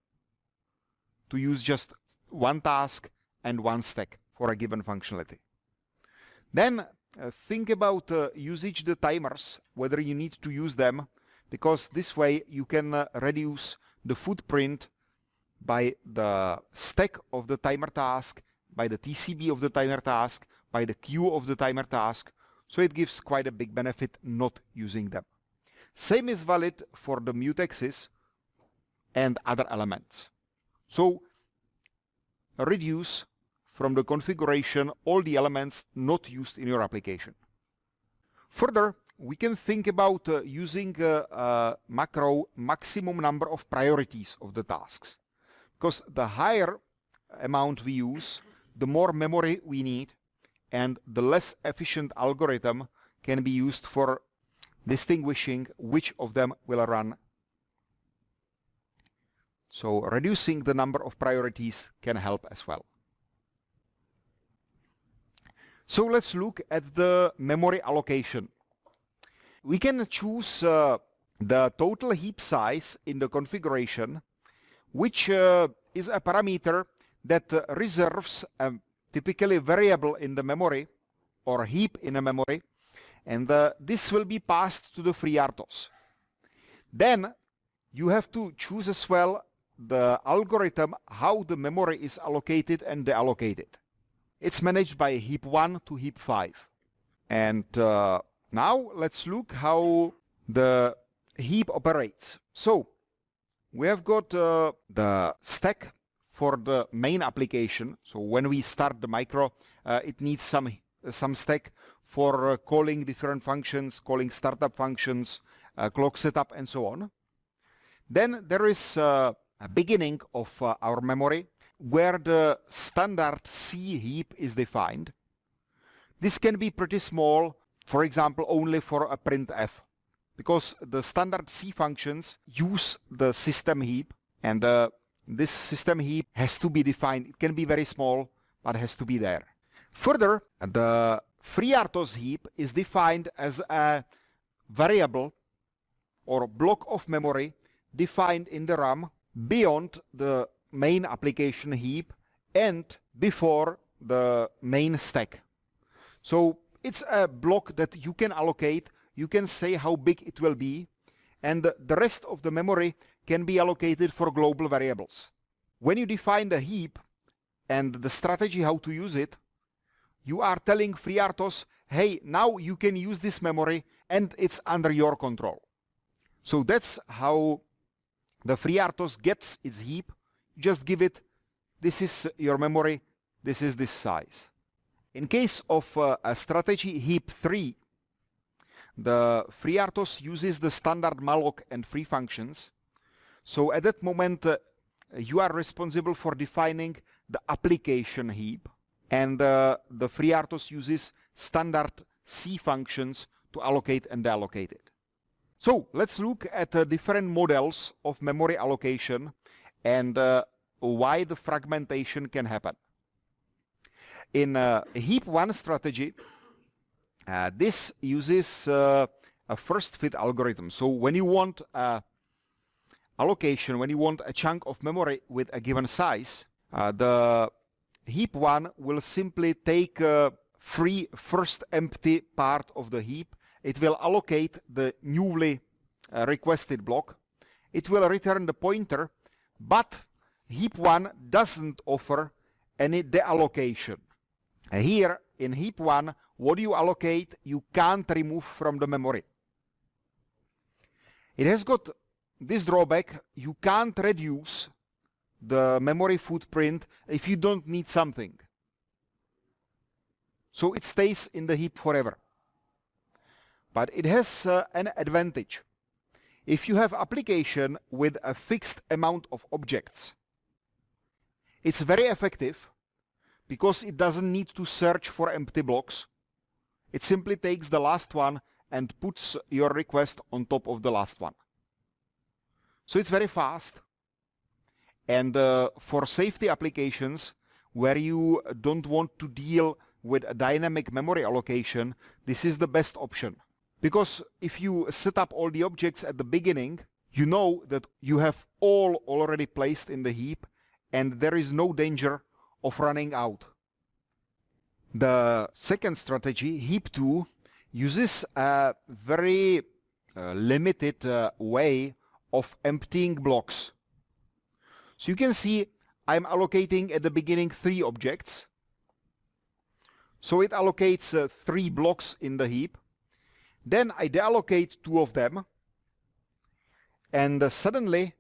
A: to use just one task and one stack for a given functionality. Then uh, think about uh, usage the timers, whether you need to use them, because this way you can uh, reduce the footprint by the stack of the timer task, by the TCB of the timer task, by the queue of the timer task, so it gives quite a big benefit not using them. Same is valid for the mutexes and other elements. So reduce from the configuration all the elements not used in your application. Further, we can think about uh, using uh, uh, macro maximum number of priorities of the tasks. Because the higher amount we use, the more memory we need and the less efficient algorithm can be used for distinguishing which of them will run. So reducing the number of priorities can help as well. So let's look at the memory allocation. We can choose uh, the total heap size in the configuration, which uh, is a parameter that uh, reserves a typically variable in the memory or heap in a memory and uh, this will be passed to the FreeRTOS. Then you have to choose as well the algorithm how the memory is allocated and deallocated. It's managed by heap 1 to heap 5. And uh, now let's look how the heap operates. So we have got uh, the stack for the main application. So when we start the micro, uh, it needs some some stack for uh, calling different functions, calling startup functions, uh, clock setup, and so on. Then there is uh, a beginning of our memory where the standard C heap is defined. This can be pretty small, for example, only for a printf, because the standard C functions use the system heap and uh, this system heap has to be defined. It can be very small, but has to be there. Further, the FreeRTOS heap is defined as a variable or block of memory defined in the RAM beyond the main application heap and before the main stack. So it's a block that you can allocate, you can say how big it will be, and the rest of the memory can be allocated for global variables. When you define the heap and the strategy how to use it, you are telling FreeRTOS, hey, now you can use this memory and it's under your control. So that's how the FreeRTOS gets its heap. Just give it, this is your memory, this is this size. In case of uh, a strategy heap 3, the FreeRTOS uses the standard malloc and free functions. So at that moment, uh, you are responsible for defining the application heap and uh, the FreeRTOS uses standard C functions to allocate and deallocate it. So let's look at uh, different models of memory allocation and uh, why the fragmentation can happen. In uh, heap 1 strategy, uh, this uses uh, a first fit algorithm. So when you want a allocation, when you want a chunk of memory with a given size, the heap 1 will simply take a free first empty part of the heap. It will allocate the newly uh, requested block. It will return the pointer, but heap 1 doesn't offer any deallocation. Here in heap 1, what you allocate, you can't remove from the memory. It has got this drawback, you can't reduce the memory footprint if you don't need something. So it stays in the heap forever. But it has uh, an advantage. If you have application with a fixed amount of objects, it's very effective because it doesn't need to search for empty blocks. It simply takes the last one and puts your request on top of the last one. So it's very fast. And uh, for safety applications where you don't want to deal with a dynamic memory allocation, this is the best option. Because if you set up all the objects at the beginning, you know that you have all already placed in the heap and there is no danger of running out. The second strategy, heap 2, uses a very uh, limited uh, way of emptying blocks. So you can see I'm allocating at the beginning three objects. So it allocates uh, three blocks in the heap. Then I deallocate two of them. And uh, suddenly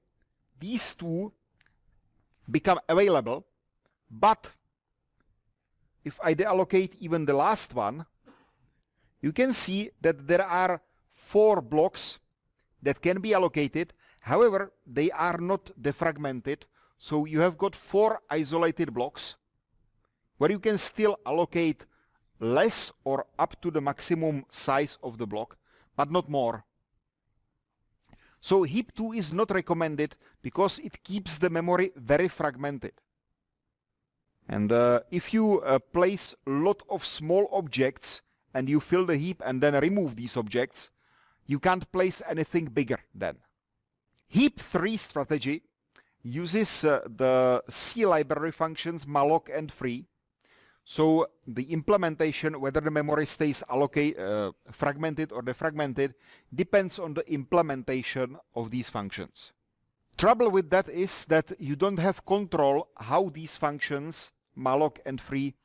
A: these two become available. But if I deallocate even the last one, you can see that there are four blocks that can be allocated However, they are not defragmented, so you have got four isolated blocks where you can still allocate less or up to the maximum size of the block, but not more. So heap 2 is not recommended because it keeps the memory very fragmented. And uh, if you uh, place a lot of small objects and you fill the heap and then remove these objects, you can't place anything bigger then. Heap 3 strategy uses uh, the C library functions malloc and free. So the implementation, whether the memory stays allocate, uh, fragmented or defragmented, depends on the implementation of these functions. Trouble with that is that you don't have control how these functions, malloc and free,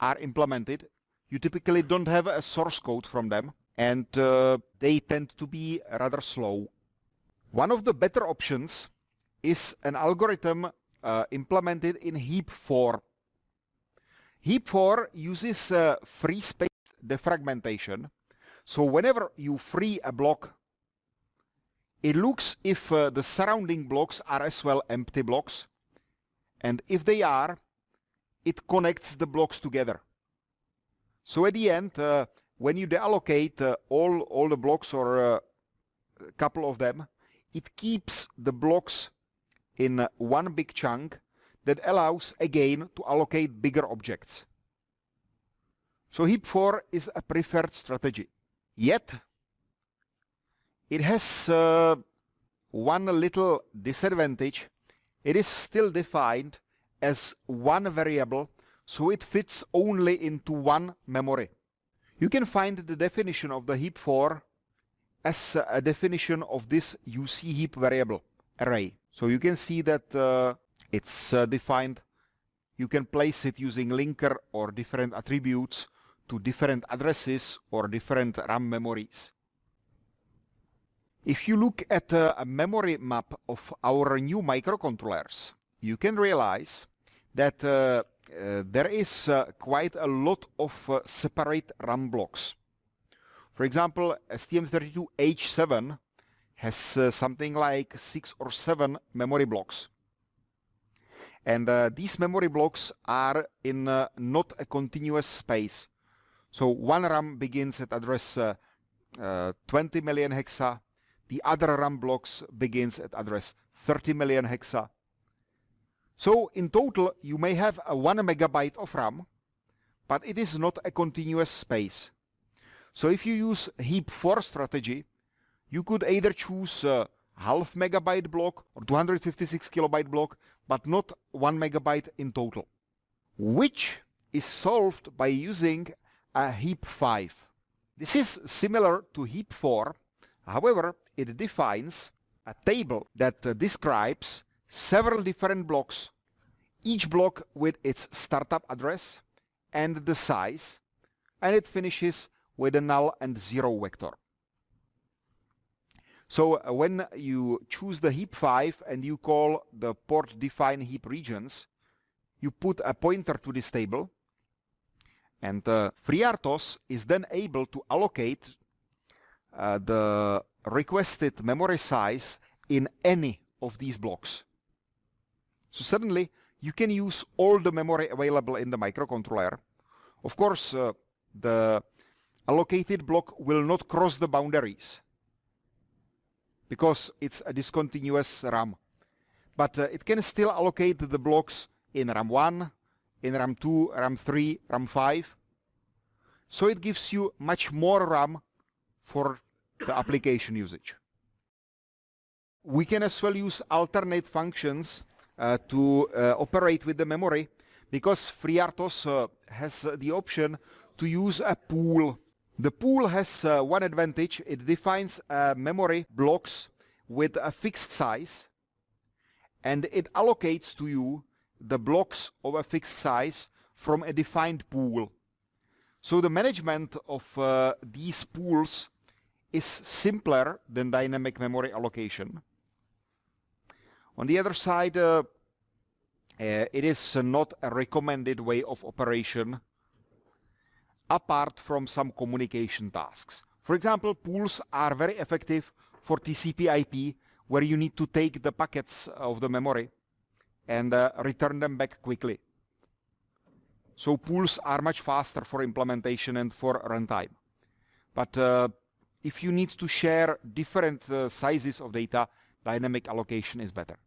A: are implemented. You typically don't have a source code from them and uh, they tend to be rather slow. One of the better options is an algorithm uh, implemented in heap 4 Heap4 uses uh, free space defragmentation. So whenever you free a block, it looks if uh, the surrounding blocks are as well empty blocks. And if they are, it connects the blocks together. So at the end, uh, when you deallocate uh, all, all the blocks or uh, a couple of them, it keeps the blocks in uh, one big chunk that allows again to allocate bigger objects. So heap 4 is a preferred strategy. Yet, it has uh, one little disadvantage. It is still defined as one variable, so it fits only into one memory. You can find the definition of the heap 4 as a definition of this UC heap variable array. So you can see that uh, it's uh, defined. You can place it using linker or different attributes to different addresses or different RAM memories. If you look at uh, a memory map of our new microcontrollers, you can realize that uh, uh, there is uh, quite a lot of uh, separate RAM blocks. For example, STM32H7 has uh, something like six or seven memory blocks. And uh, these memory blocks are in uh, not a continuous space. So one RAM begins at address uh, 20 million hexa, the other RAM blocks begins at address 30 million hexa. So in total, you may have a 1 megabyte of RAM, but it is not a continuous space. So if you use heap 4 strategy, you could either choose a half megabyte block or 256 kilobyte block, but not 1 megabyte in total, which is solved by using a heap 5. This is similar to heap 4, however, it defines a table that uh, describes several different blocks, each block with its startup address and the size, and it finishes with a null and zero vector. So uh, when you choose the heap 5 and you call the port define heap regions, you put a pointer to this table and uh, FreeRTOS is then able to allocate uh, the requested memory size in any of these blocks. So suddenly you can use all the memory available in the microcontroller. Of course, uh, the allocated block will not cross the boundaries because it's a discontinuous RAM. But uh, it can still allocate the blocks in RAM 1, in RAM 2, RAM 3, RAM 5. So it gives you much more RAM for the application usage. We can as well use alternate functions uh, to uh, operate with the memory because FreeRTOS uh, has the option to use a pool. The pool has uh, one advantage. It defines uh, memory blocks with a fixed size and it allocates to you the blocks of a fixed size from a defined pool. So the management of uh, these pools is simpler than dynamic memory allocation. On the other side, uh, uh, it is not a recommended way of operation apart from some communication tasks. For example, pools are very effective for TCP IP where you need to take the packets of the memory and uh, return them back quickly. So pools are much faster for implementation and for runtime. But uh, if you need to share different uh, sizes of data, dynamic allocation is better.